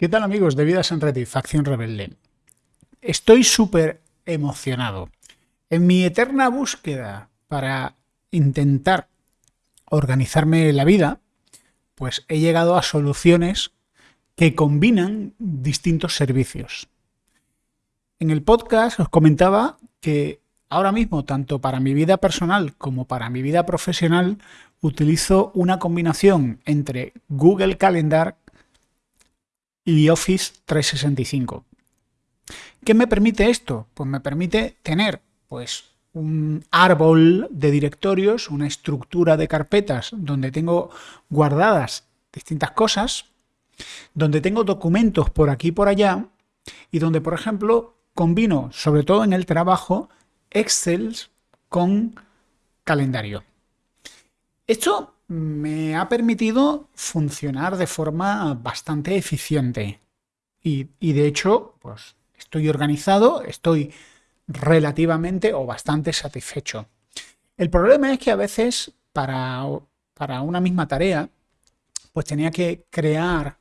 ¿Qué tal amigos de Vidas en Reddit, Facción Rebelde? Estoy súper emocionado. En mi eterna búsqueda para intentar organizarme la vida, pues he llegado a soluciones que combinan distintos servicios. En el podcast os comentaba que ahora mismo, tanto para mi vida personal como para mi vida profesional, utilizo una combinación entre Google Calendar y Office 365. ¿Qué me permite esto? Pues me permite tener pues, un árbol de directorios, una estructura de carpetas donde tengo guardadas distintas cosas, donde tengo documentos por aquí y por allá, y donde, por ejemplo, combino, sobre todo en el trabajo, Excel con calendario. Esto me ha permitido funcionar de forma bastante eficiente. Y, de hecho, pues estoy organizado, estoy relativamente o bastante satisfecho. El problema es que a veces para, para una misma tarea, pues tenía que crear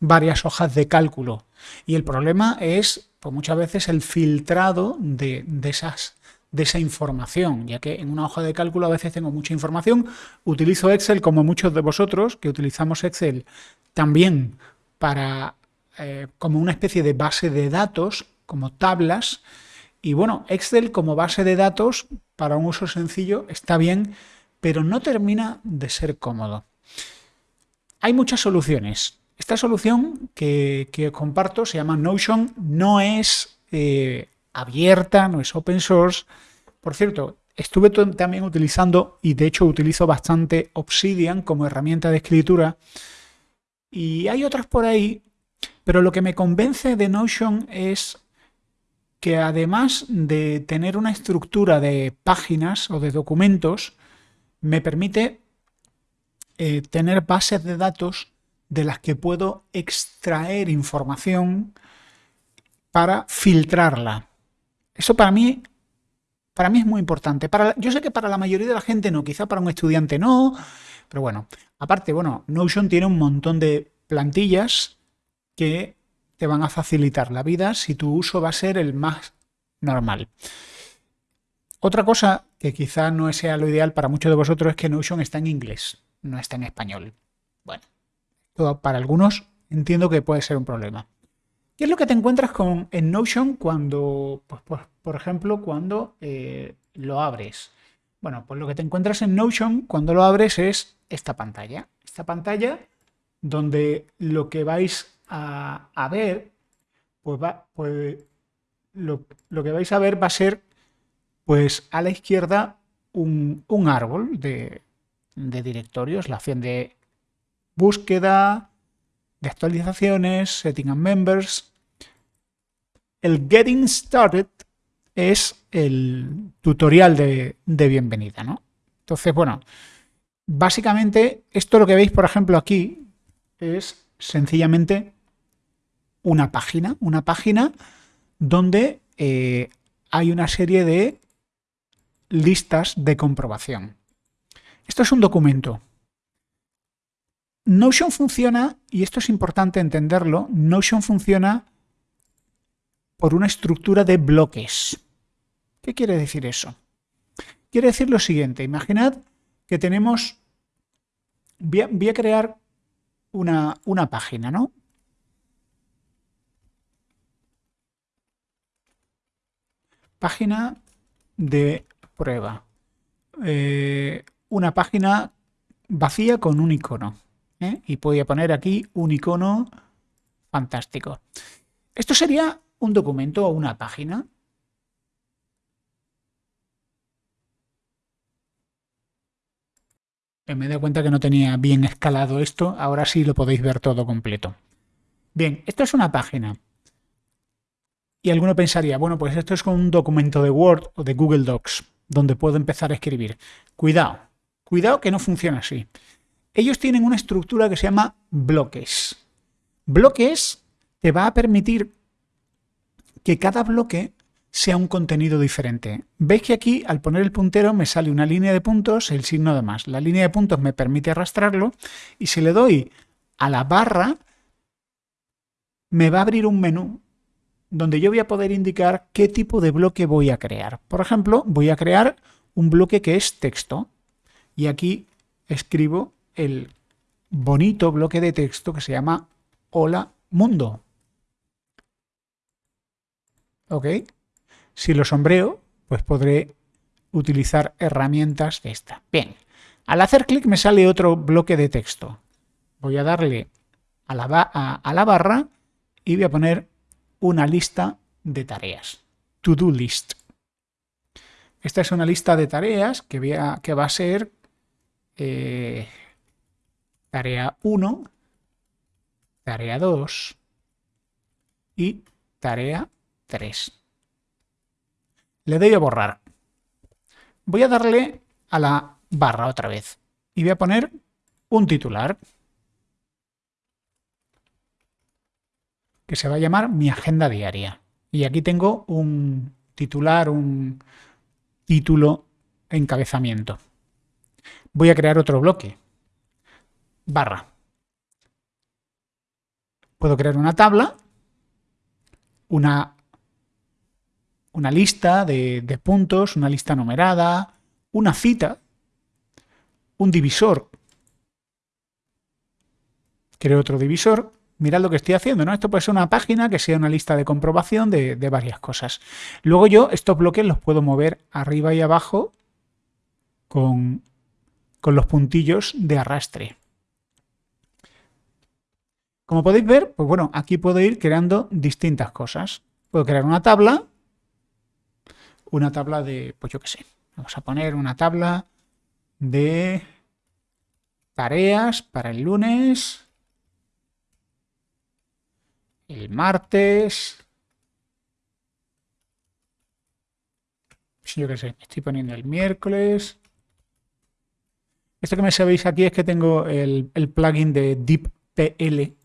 varias hojas de cálculo. Y el problema es, pues muchas veces, el filtrado de, de esas de esa información, ya que en una hoja de cálculo a veces tengo mucha información, utilizo Excel como muchos de vosotros, que utilizamos Excel también para eh, como una especie de base de datos, como tablas, y bueno, Excel como base de datos para un uso sencillo está bien, pero no termina de ser cómodo. Hay muchas soluciones. Esta solución que, que comparto se llama Notion, no es eh, abierta, no es open source. Por cierto, estuve también utilizando, y de hecho utilizo bastante Obsidian como herramienta de escritura, y hay otras por ahí, pero lo que me convence de Notion es que además de tener una estructura de páginas o de documentos, me permite eh, tener bases de datos de las que puedo extraer información para filtrarla. Eso para mí, para mí es muy importante. Para, yo sé que para la mayoría de la gente no, quizá para un estudiante no, pero bueno. Aparte, bueno, Notion tiene un montón de plantillas que te van a facilitar la vida si tu uso va a ser el más normal. Otra cosa que quizá no sea lo ideal para muchos de vosotros es que Notion está en inglés, no está en español. Bueno, para algunos entiendo que puede ser un problema. ¿Qué es lo que te encuentras con, en Notion cuando, pues, por ejemplo, cuando eh, lo abres? Bueno, pues lo que te encuentras en Notion cuando lo abres es esta pantalla. Esta pantalla donde lo que vais a, ver, pues, va, pues lo, que vais a ver va a ser, pues a la izquierda, un, árbol de, de directorios, la opción de búsqueda, de actualizaciones, Setting and Members. El Getting Started es el tutorial de, bienvenida, ¿no? Entonces, bueno, básicamente esto lo que veis, por ejemplo, aquí es sencillamente una página, una página donde eh, hay una serie de listas de comprobación. Esto es un documento. Notion funciona, y esto es importante entenderlo, Notion funciona por una estructura de bloques. ¿Qué quiere decir eso? Quiere decir lo siguiente, imaginad que tenemos, voy a, crear una, una, página, ¿no? Página de prueba. Eh, una página vacía con un icono. ¿Eh? y podía poner aquí un icono fantástico. Esto sería un documento o una página. Me he dado cuenta que no tenía bien escalado esto, ahora sí lo podéis ver todo completo. Bien, esto es una página. Y alguno pensaría, bueno, pues esto es con un documento de Word o de Google Docs, donde puedo empezar a escribir. Cuidado, cuidado que no funciona así. Ellos tienen una estructura que se llama bloques. Bloques te va a permitir que cada bloque sea un contenido diferente. Veis que aquí al poner el puntero me sale una línea de puntos, el signo de más. La línea de puntos me permite arrastrarlo y si le doy a la barra me va a abrir un menú donde yo voy a poder indicar qué tipo de bloque voy a crear. Por ejemplo, voy a crear un bloque que es texto y aquí escribo el bonito bloque de texto que se llama Hola Mundo. ¿Ok? Si lo sombreo, pues podré utilizar herramientas de esta. Bien, al hacer clic me sale otro bloque de texto. Voy a darle a la, a la barra y voy a poner una lista de tareas. To-do list. Esta es una lista de tareas que, que va a ser eh, tarea 1, tarea 2 y tarea 3. Le doy a borrar. Voy a darle a la barra otra vez y voy a poner un titular que se va a llamar mi agenda diaria. Y aquí tengo un titular, un título encabezamiento. Voy a crear otro bloque. Barra. Puedo crear una tabla, una, una lista de, de puntos, una lista numerada, una cita, un divisor. Creo otro divisor mirad lo que estoy haciendo, ¿no? Esto puede ser una página que sea una lista de comprobación de, varias cosas. Luego yo estos bloques los puedo mover arriba y abajo con, con los puntillos de arrastre. Como podéis ver, pues bueno, aquí puedo ir creando distintas cosas. Puedo crear una tabla, una tabla de, pues yo qué sé, vamos a poner una tabla de tareas para el lunes el martes. Yo qué sé, estoy poniendo el miércoles. Esto que me sabéis aquí es que tengo el, el plugin de DeepPL.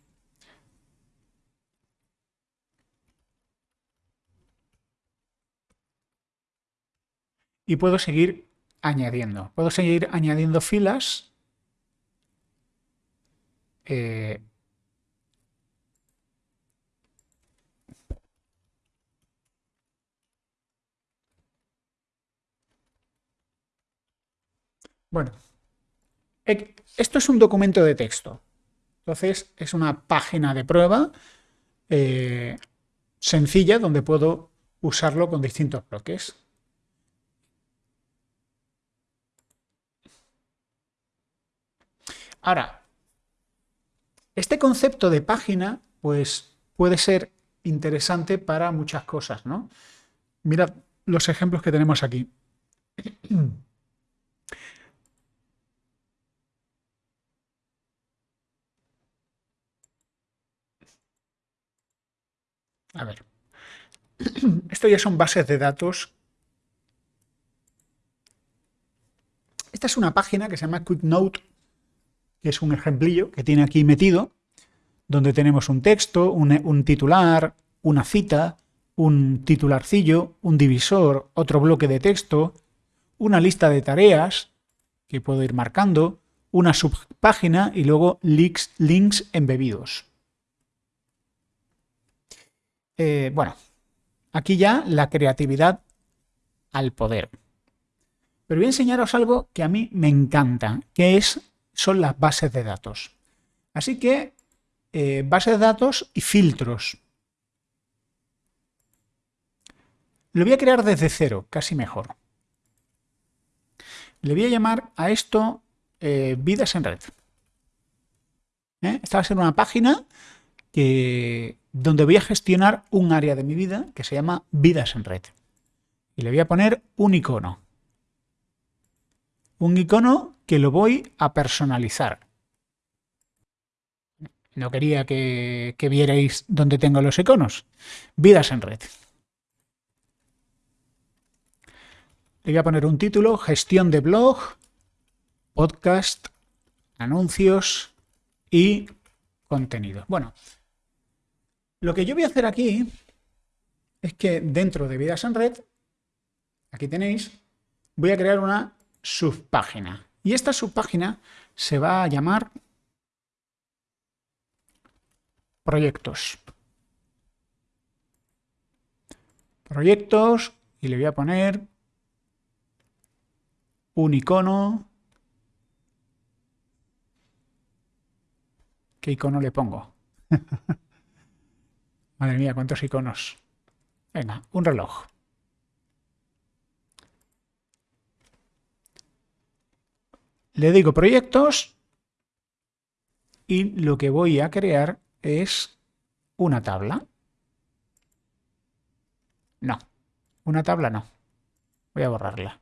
Y puedo seguir añadiendo. Puedo seguir añadiendo filas. Eh, Bueno, esto es un documento de texto. Entonces es una página de prueba eh, sencilla donde puedo usarlo con distintos bloques. Ahora, este concepto de página pues puede ser interesante para muchas cosas, ¿no? Mirad los ejemplos que tenemos aquí. A ver. Esto ya son bases de datos. Esta es una página que se llama QuickNote, que es un ejemplillo que tiene aquí metido, donde tenemos un texto, un, titular, una cita, un titularcillo, un divisor, otro bloque de texto, una lista de tareas que puedo ir marcando, una subpágina y luego links, links embebidos. Eh, bueno, aquí ya la creatividad al poder. Pero voy a enseñaros algo que a mí me encanta, que es, son las bases de datos. Así que, eh, bases de datos y filtros. Lo voy a crear desde cero, casi mejor. Le voy a llamar a esto eh, vidas en red. Esta va a ser una página que, donde voy a gestionar un área de mi vida que se llama vidas en red. Y le voy a poner un icono. Un icono que lo voy a personalizar. No quería que, vierais dónde tengo los iconos. Vidas en red. Le voy a poner un título, gestión de blog, podcast, anuncios y contenido. Bueno, lo que yo voy a hacer aquí es que dentro de Vidas en Red, aquí tenéis, voy a crear una subpágina. Y esta subpágina se va a llamar proyectos. Proyectos y le voy a poner un icono. ¿Qué icono le pongo? Madre mía, cuántos iconos. Venga, un reloj. Le digo proyectos y lo que voy a crear es una tabla. No, una tabla no. Voy a borrarla.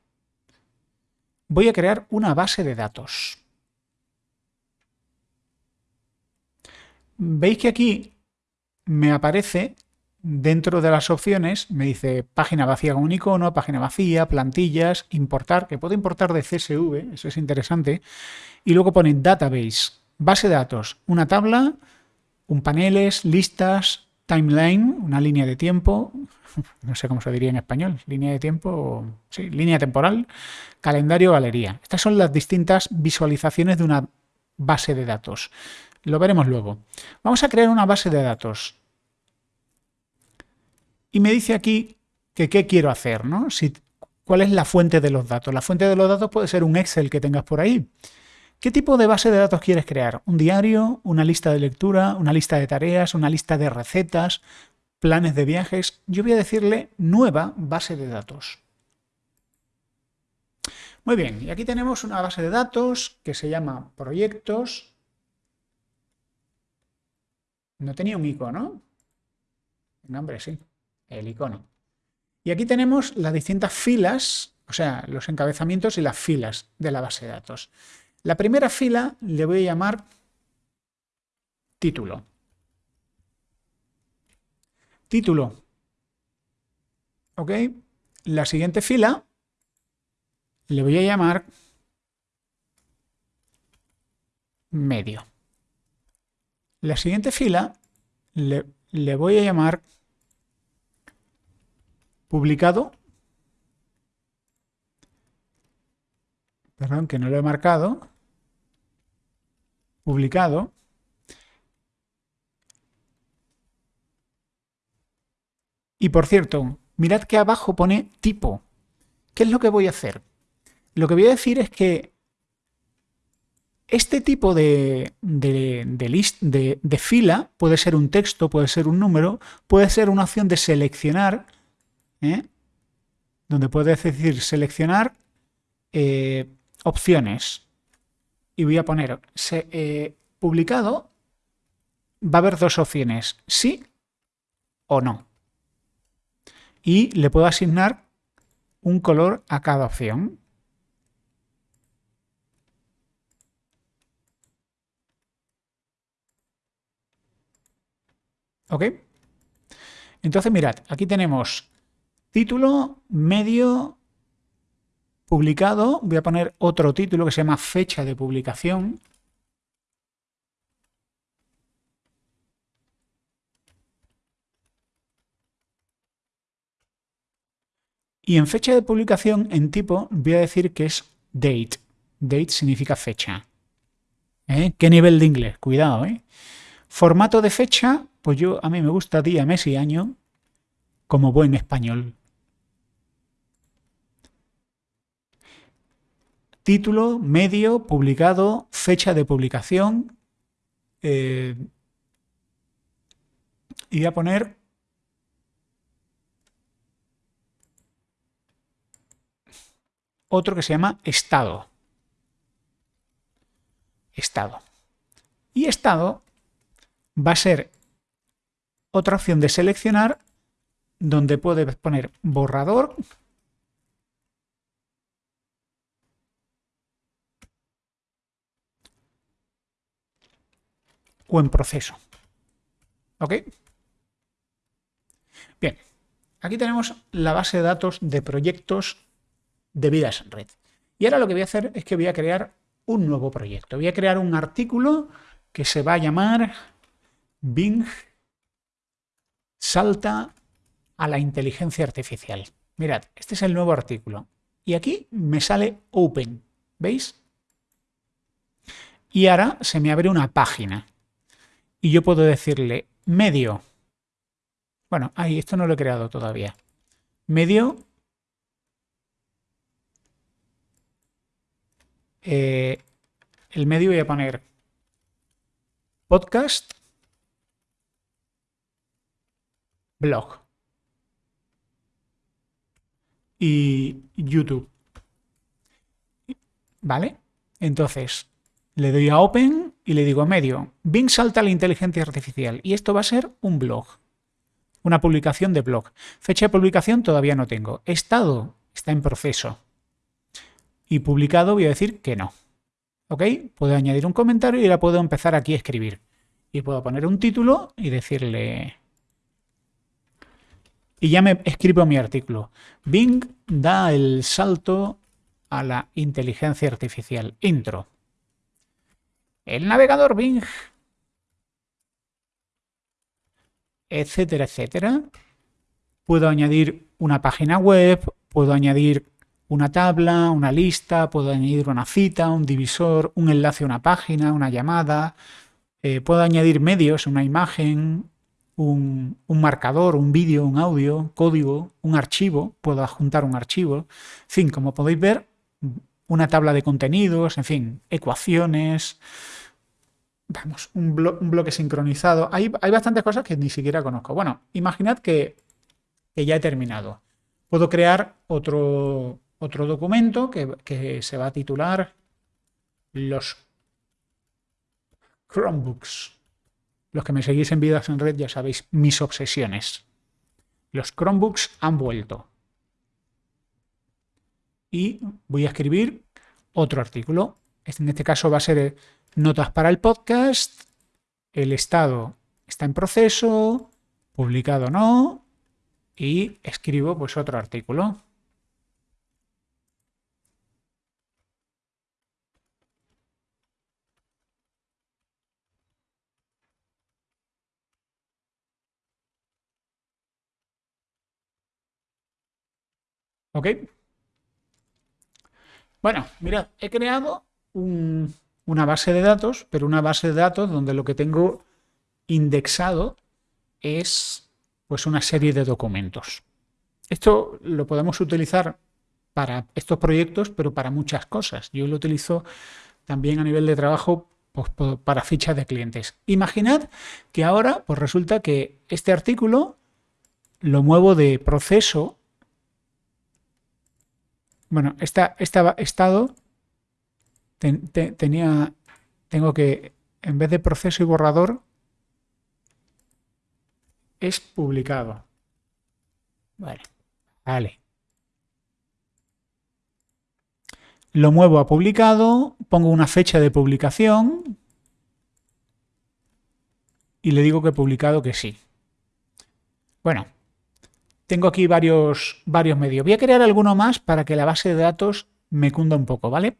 Voy a crear una base de datos. Veis que aquí me aparece dentro de las opciones, me dice página vacía con un icono, página vacía, plantillas, importar, que puedo importar de CSV, eso es interesante, y luego pone database, base de datos, una tabla, un paneles, listas, timeline, una línea de tiempo, no sé cómo se diría en español, línea de tiempo, sí, línea temporal, calendario, galería. Estas son las distintas visualizaciones de una base de datos. Lo veremos luego. Vamos a crear una base de datos. Y me dice aquí que qué quiero hacer, ¿no? Si, ¿Cuál es la fuente de los datos? La fuente de los datos puede ser un Excel que tengas por ahí. ¿Qué tipo de base de datos quieres crear? ¿Un diario? ¿Una lista de lectura? ¿Una lista de tareas? ¿Una lista de recetas? ¿Planes de viajes? Yo voy a decirle nueva base de datos. Muy bien, y aquí tenemos una base de datos que se llama proyectos. No tenía un icono. No, sí el icono. Y aquí tenemos las distintas filas, o sea, los encabezamientos y las filas de la base de datos. La primera fila le voy a llamar título. Título. ¿Ok? La siguiente fila le voy a llamar medio. La siguiente fila le, le voy a llamar publicado, perdón, que no lo he marcado, publicado, y por cierto, mirad que abajo pone tipo. ¿Qué es lo que voy a hacer? Lo que voy a decir es que este tipo de, de, de, fila puede ser un texto, puede ser un número, puede ser una opción de seleccionar ¿eh? donde puedes decir seleccionar eh, opciones y voy a poner eh, publicado, va a haber dos opciones, sí o no. Y le puedo asignar un color a cada opción. ¿Ok? Entonces mirad, aquí tenemos Título, medio, publicado. Voy a poner otro título que se llama fecha de publicación. Y en fecha de publicación, en tipo, voy a decir que es date. Date significa fecha. ¿Eh? ¿Qué nivel de inglés? Cuidado, ¿eh? Formato de fecha, pues yo a mí me gusta día, mes y año como buen español. Título, medio, publicado, fecha de publicación. Eh, y voy a poner otro que se llama estado. Estado. Y estado va a ser otra opción de seleccionar donde puedes poner borrador o en proceso. ¿Ok? Bien, aquí tenemos la base de datos de proyectos de Vidas Red. Y ahora lo que voy a hacer es que voy a crear un nuevo proyecto. Voy a crear un artículo que se va a llamar Bing Salta a la inteligencia artificial. Mirad, este es el nuevo artículo. Y aquí me sale Open. ¿Veis? Y ahora se me abre una página y yo puedo decirle medio. Bueno, ahí esto no lo he creado todavía. medio eh, el medio voy a poner podcast blog y YouTube. ¿Vale? Entonces, le doy a Open y le digo medio. Bing salta la inteligencia artificial y esto va a ser un blog. Una publicación de blog. Fecha de publicación todavía no tengo. Estado está en proceso. Y publicado voy a decir que no. ¿Ok? Puedo añadir un comentario y ahora puedo empezar aquí a escribir. Y puedo poner un título y decirle... Y ya me escribo mi artículo. Bing da el salto a la inteligencia artificial. Intro. El navegador Bing. Etcétera, etcétera. Puedo añadir una página web, puedo añadir una tabla, una lista, puedo añadir una cita, un divisor, un enlace a una página, una llamada. Eh, puedo añadir medios, una imagen, un, un marcador, un vídeo, un audio, código, un archivo. Puedo adjuntar un archivo. En fin, como podéis ver, una tabla de contenidos, en fin, ecuaciones, vamos, un, bloque sincronizado. Hay, hay, bastantes cosas que ni siquiera conozco. Bueno, imaginad que, ya he terminado. Puedo crear otro, otro documento que, que se va a titular los Chromebooks. Los que me seguís en Vidas en Red ya sabéis mis obsesiones. Los Chromebooks han vuelto y voy a escribir otro artículo. En este caso va a ser notas para el podcast, el estado está en proceso, publicado no, y escribo pues otro artículo. ¿Ok? Bueno, mirad, he creado una base de datos, pero una base de datos donde lo que tengo indexado es pues una serie de documentos. Esto lo podemos utilizar para estos proyectos, pero para muchas cosas. Yo lo utilizo también a nivel de trabajo pues, para fichas de clientes. Imaginad que ahora pues resulta que este artículo lo muevo de proceso bueno, esta, estado tenía, tengo que, en vez de proceso y borrador, es publicado. Vale, vale. Lo muevo a publicado, pongo una fecha de publicación y le digo que he publicado que sí. Bueno, tengo aquí varios, varios medios. Voy a crear alguno más para que la base de datos me cunda un poco, ¿vale?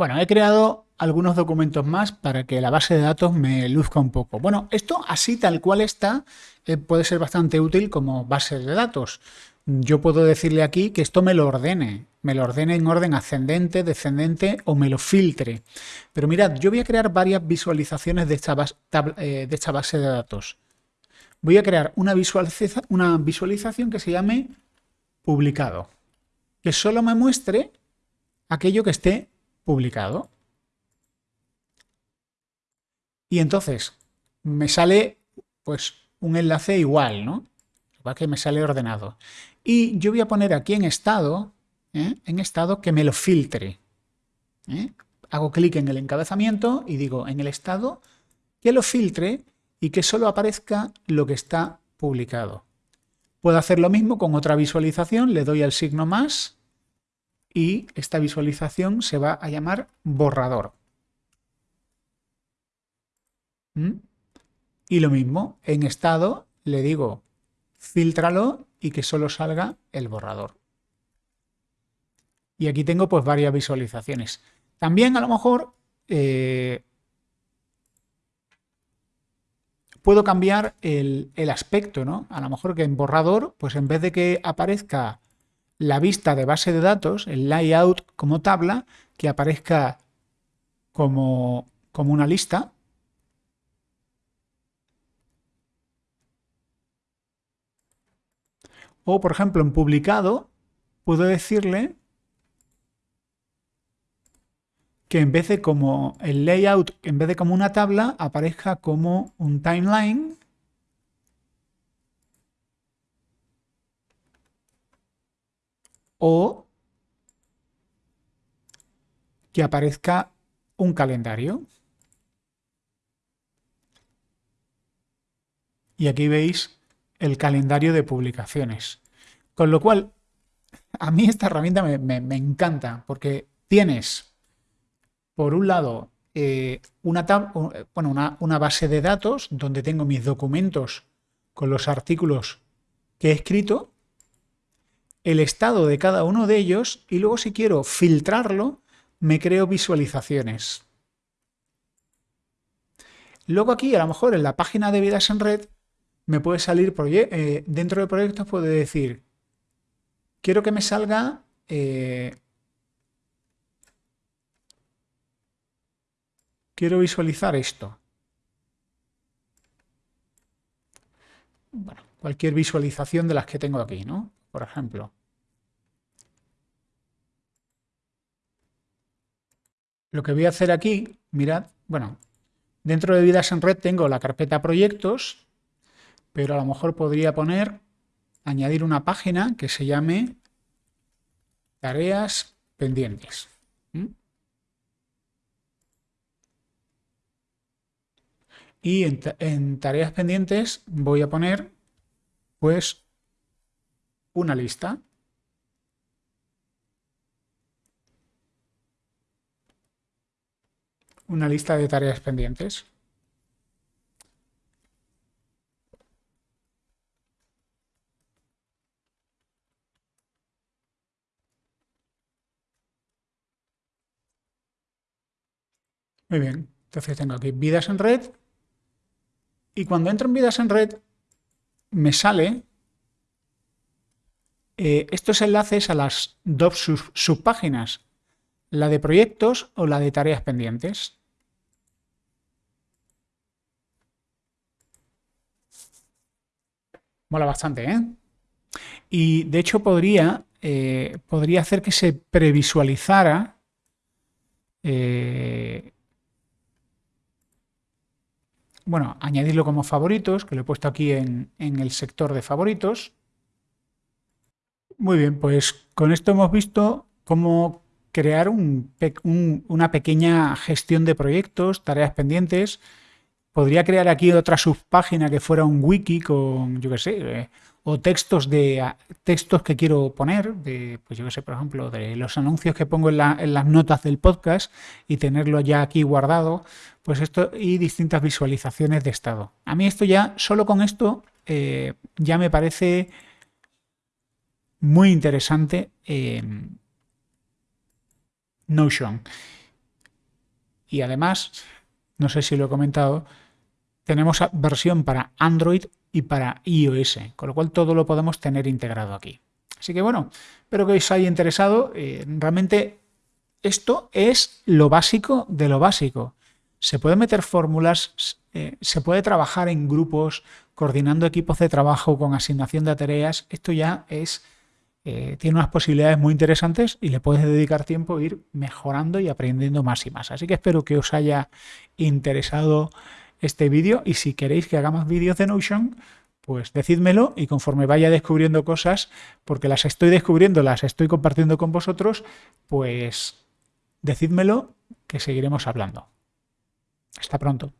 Bueno, he creado algunos documentos más para que la base de datos me luzca un poco. Bueno, esto así tal cual está eh, puede ser bastante útil como base de datos. Yo puedo decirle aquí que esto me lo ordene, me lo ordene en orden ascendente, descendente o me lo filtre. Pero mirad, yo voy a crear varias visualizaciones de esta, eh, de esta base de datos voy a crear una, una visualización que se llame publicado, que solo me muestre aquello que esté publicado. Y entonces me sale pues un enlace igual, ¿no? Igual que me sale ordenado. Y yo voy a poner aquí en estado, ¿eh? en estado que me lo filtre. ¿eh? Hago clic en el encabezamiento y digo en el estado que lo filtre y que solo aparezca lo que está publicado. Puedo hacer lo mismo con otra visualización, le doy al signo más y esta visualización se va a llamar borrador. ¿Mm? Y lo mismo, en estado le digo filtralo y que solo salga el borrador. Y aquí tengo pues varias visualizaciones. También a lo mejor eh, puedo cambiar el, aspecto, ¿no? A lo mejor que en borrador, pues en vez de que aparezca la vista de base de datos, el layout como tabla, que aparezca como, como una lista. O, por ejemplo, en publicado, puedo decirle que en vez de como el layout, en vez de como una tabla, aparezca como un timeline o que aparezca un calendario. Y aquí veis el calendario de publicaciones. Con lo cual, a mí esta herramienta me, encanta porque tienes, por un lado, eh, una, bueno, una base de datos donde tengo mis documentos con los artículos que he escrito, el estado de cada uno de ellos y luego si quiero filtrarlo, me creo visualizaciones. Luego aquí, a lo mejor en la página de Vidas en Red, me puede salir, eh, dentro de proyectos puede decir, quiero que me salga eh, quiero visualizar esto. Bueno, cualquier visualización de las que tengo aquí, ¿no? Por ejemplo. Lo que voy a hacer aquí, mirad, bueno, dentro de Vidas en Red tengo la carpeta proyectos, pero a lo mejor podría poner, añadir una página que se llame tareas pendientes. Y en, tareas pendientes voy a poner pues una lista. Una lista de tareas pendientes. Muy bien, entonces tengo aquí vidas en red y cuando entro en vidas en red me sale eh, estos enlaces a las dos subpáginas, la de proyectos o la de tareas pendientes. Mola bastante, ¿eh? Y de hecho podría, eh, podría hacer que se previsualizara eh, bueno, añadirlo como favoritos, que lo he puesto aquí en, el sector de favoritos. Muy bien, pues con esto hemos visto cómo crear una pequeña gestión de proyectos, tareas pendientes. Podría crear aquí otra subpágina que fuera un wiki con, yo qué sé, eh, o textos de textos que quiero poner, de, pues yo qué sé, por ejemplo, de los anuncios que pongo en, las notas del podcast y tenerlo ya aquí guardado, pues esto y distintas visualizaciones de estado. A mí esto ya, solo con esto, eh, ya me parece muy interesante Notion. Y además, no sé si lo he comentado, tenemos versión para Android y para iOS, con lo cual todo lo podemos tener integrado aquí. Así que bueno, espero que os haya interesado. Eh, realmente esto es lo básico de lo básico. Se puede meter fórmulas, eh, se puede trabajar en grupos, coordinando equipos de trabajo con asignación de tareas. Esto ya es eh, tiene unas posibilidades muy interesantes y le puedes dedicar tiempo a ir mejorando y aprendiendo más y más. Así que espero que os haya interesado este vídeo y si queréis que haga más vídeos de Notion, pues decídmelo y conforme vaya descubriendo cosas, porque las estoy descubriendo, las estoy compartiendo con vosotros, pues decídmelo que seguiremos hablando. Hasta pronto.